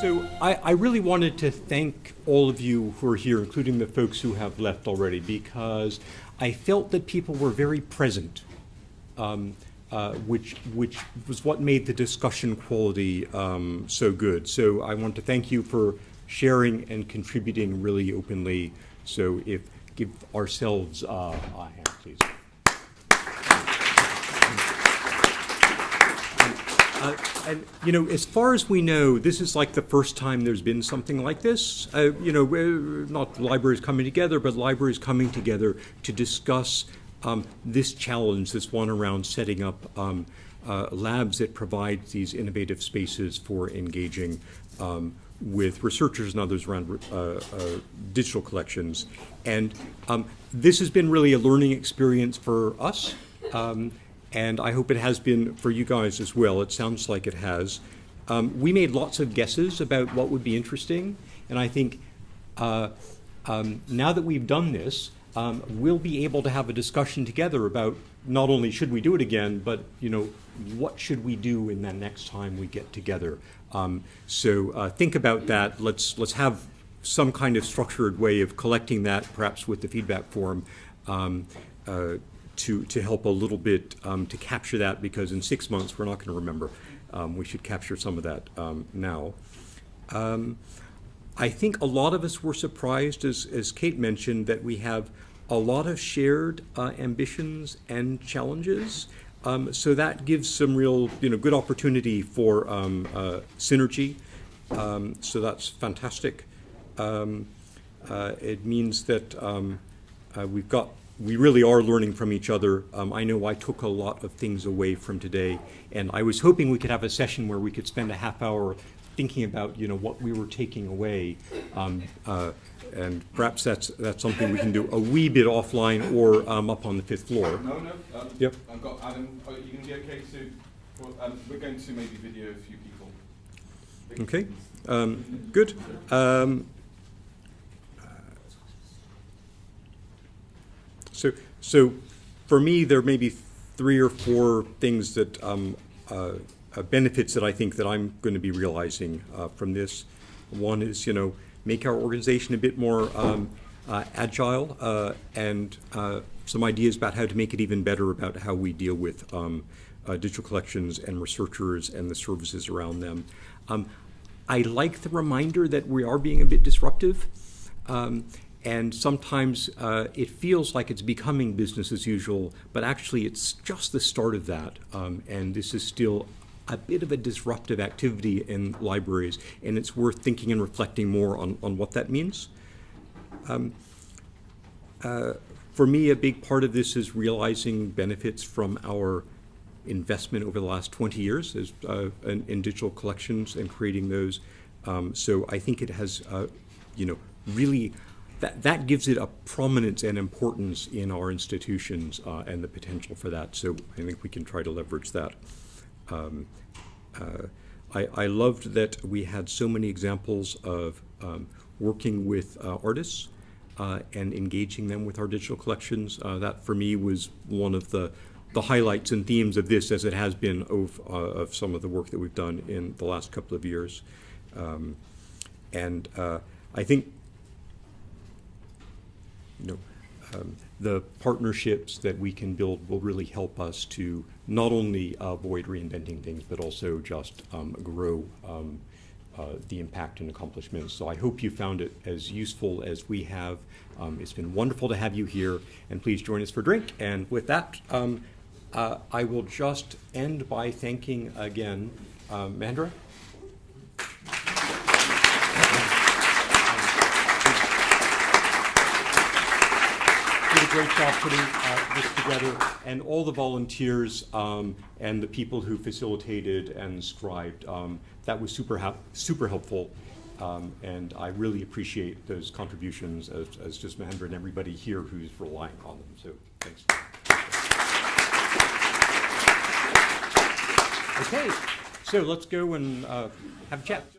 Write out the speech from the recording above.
So I, I really wanted to thank all of you who are here, including the folks who have left already, because I felt that people were very present, um, uh, which, which was what made the discussion quality um, so good. So I want to thank you for sharing and contributing really openly. So if give ourselves uh, a hand, please. Uh, and you know, as far as we know, this is like the first time there's been something like this. Uh, you know, not libraries coming together, but libraries coming together to discuss um, this challenge, this one around setting up um, uh, labs that provide these innovative spaces for engaging um, with researchers and others around uh, uh, digital collections. And um, this has been really a learning experience for us. And I hope it has been for you guys as well. It sounds like it has. Um, we made lots of guesses about what would be interesting, and I think uh, um, now that we've done this, um, we'll be able to have a discussion together about not only should we do it again, but you know what should we do in the next time we get together. Um, so uh, think about that. Let's let's have some kind of structured way of collecting that, perhaps with the feedback form. Um, uh, to, to help a little bit um, to capture that because in six months we're not going to remember. Um, we should capture some of that um, now. Um, I think a lot of us were surprised, as, as Kate mentioned, that we have a lot of shared uh, ambitions and challenges. Um, so that gives some real, you know, good opportunity for um, uh, synergy. so that's fantastic. Uh, it means that uh, we've got we really are learning from each other. Um, I know I took a lot of things away from today, and I was hoping we could have a session where we could spend a half hour thinking about you know what we were taking away, um, uh, and perhaps that's that's something we can do a wee bit offline or um, up on the fifth floor. No, no. Um, yep. I've got Adam. Are you going to be okay to? Well, um, we're going to maybe video a few people. Okay. Um, good. Um, So, for me, there may be three or four things that um, uh, uh, benefits that I think that I'm going to be realizing uh, from this. One is, you know, make our organization a bit more um, uh, agile uh, and uh, some ideas about how to make it even better about how we deal with um, digital collections and researchers and the services around them. Um, I like the reminder that we are being a bit disruptive. Um, and sometimes uh, it feels like it's becoming business as usual, but actually it's just the start of that. Um, and this is still a bit of a disruptive activity in libraries, and it's worth thinking and reflecting more on, on what that means. Um, uh, for me, a big part of this is realizing benefits from our investment over the last 20 years as, uh, in, in, digital collections and creating those. Um, so I think it has, uh, you know, really that, that gives it a prominence and importance in our institutions uh, and the potential for that. So I think we can try to leverage that. Um, uh, I, I, loved that we had so many examples of um, working with uh, artists uh, and engaging them with our digital collections. Uh, that for me was one of the, the highlights and themes of this as it has been of, uh, of some of the work that we've done in the last couple of years. Um, and I think you know, um, the partnerships that we can build will really help us to not only avoid reinventing things, but also just um, grow um, uh, the impact and accomplishments. So I hope you found it as useful as we have. Um, it's been wonderful to have you here, and please join us for drink. And with that, um, uh, I will just end by thanking again uh, Great job putting uh, this together, and all the volunteers um, and the people who facilitated and scribed. Um, that was super, super helpful, um, and I really appreciate those contributions as, as just Mahendra and everybody here who's relying on them. So thanks. Okay, so let's go and uh, have a chat.